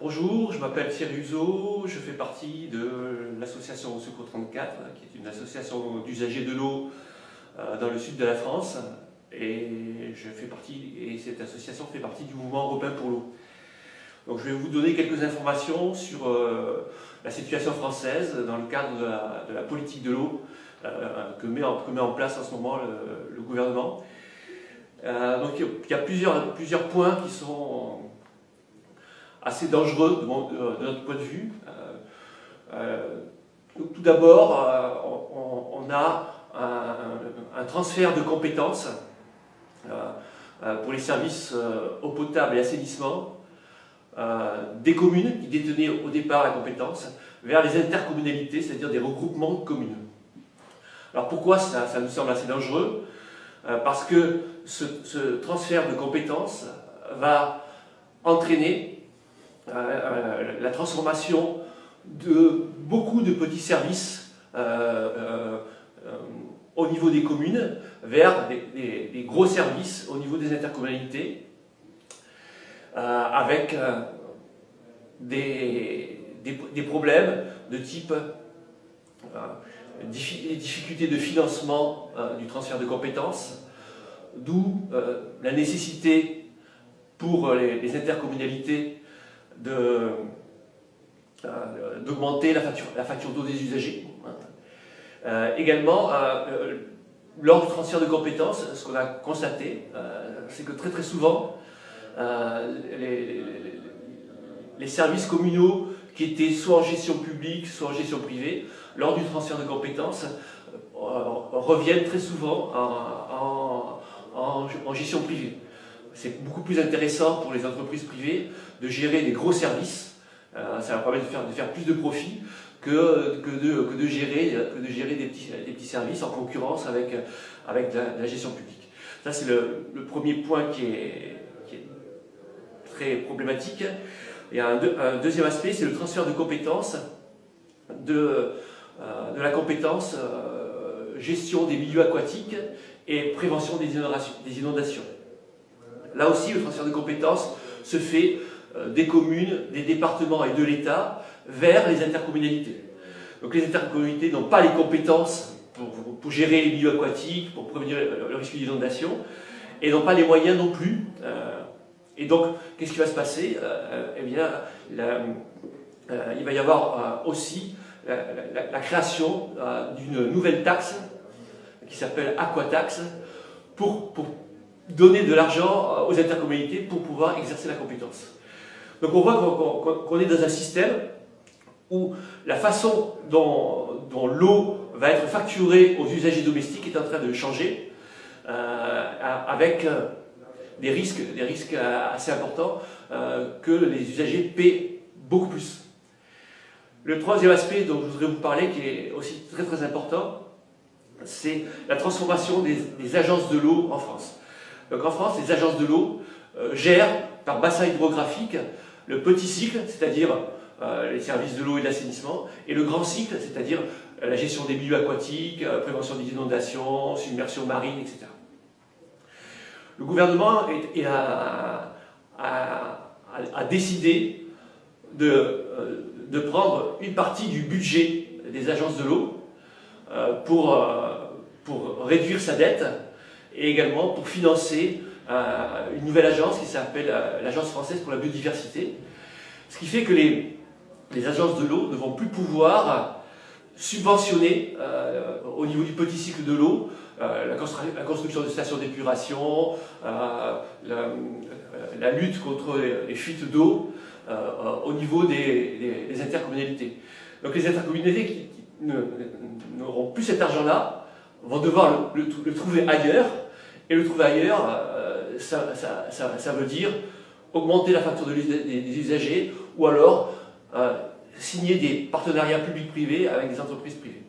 Bonjour, je m'appelle Thierry Uzo, je fais partie de l'association Secours 34, qui est une association d'usagers de l'eau euh, dans le sud de la France. Et, je fais partie, et cette association fait partie du mouvement européen pour l'eau. Donc je vais vous donner quelques informations sur euh, la situation française dans le cadre de la, politique de l'eau euh, que, met en, place en ce moment le, gouvernement. donc il y a plusieurs points qui sont assez dangereux de, notre point de vue. Euh, euh, tout d'abord, euh, on, a un, transfert de compétences pour les services eau potable et assainissement des communes qui détenaient au départ la compétence vers les intercommunalités, c'est-à-dire des regroupements de communes. Alors pourquoi ça, ça nous semble assez dangereux? Parce que ce, transfert de compétences va entraîner euh, euh, la transformation de beaucoup de petits services euh, au niveau des communes vers des, gros services au niveau des intercommunalités avec des, problèmes de type difficultés de financement du transfert de compétences, d'où la nécessité pour les intercommunalités euh, d'augmenter la facture, la facture d'eau des usagers. Euh, également, euh, lors du transfert de compétences, ce qu'on a constaté, c'est que très très souvent, les, services communaux qui étaient soit en gestion publique, soit en gestion privée, lors du transfert de compétences, reviennent très souvent en, en, en gestion privée c'est beaucoup plus intéressant pour les entreprises privées de gérer des gros services, euh, ça va permettre de faire, de faire plus de profit que, que, de, que, de, gérer, que de gérer des petits, des petits services en concurrence avec, avec la, gestion publique. Ça c'est le, premier point qui est, très problématique. Et un, un deuxième aspect, c'est le transfert de compétences de, euh, de la compétence euh, gestion des milieux aquatiques et prévention. Des inondations. Là aussi, le transfert de compétences se fait euh, des communes, des départements et de l'État vers les intercommunalités. Donc les intercommunalités n'ont pas les compétences pour, gérer les milieux aquatiques, pour prévenir le risque d'inondation, et n'ont pas les moyens non plus. Euh, et donc, qu'est-ce qui va se passer euh, Eh bien, il va y avoir aussi la, création d'une nouvelle taxe qui s'appelle Aquatax pour, pour donner de l'argent euh, aux intercommunalités pour pouvoir exercer la compétence. Donc on voit qu'on est dans un système où la façon dont, l'eau va être facturée aux usagers domestiques est en train de changer, euh, avec euh, des risques, des risques assez importants que les usagers paient beaucoup plus. Le troisième aspect dont je voudrais vous parler, qui est aussi très très important, c'est la transformation des agences de l'eau en France. Donc en France, les agences de l'eau euh, gèrent par bassin hydrographique le petit cycle, c'est-à-dire euh, les services de l'eau et de l'assainissement, et le grand cycle, c'est-à-dire euh, la gestion des milieux aquatiques, prévention des inondations, submersion marine, etc. Le gouvernement a, décidé de, prendre une partie du budget des agences de l'eau pour réduire sa dette et également pour financer euh, une nouvelle agence qui s'appelle euh, l'Agence française pour la biodiversité. Ce qui fait que les, agences de l'eau ne vont plus pouvoir subventionner euh, au niveau du petit cycle de l'eau la, construction de stations d'épuration, la, lutte contre les, fuites d'eau au niveau des, intercommunalités. Donc les intercommunalités qui, n'auront plus cet argent-là vont devoir le trouver ailleurs et le trouver ailleurs, euh, ça, veut dire augmenter la facture des usagers ou alors euh, signer des partenariats publics-privés avec des entreprises privées.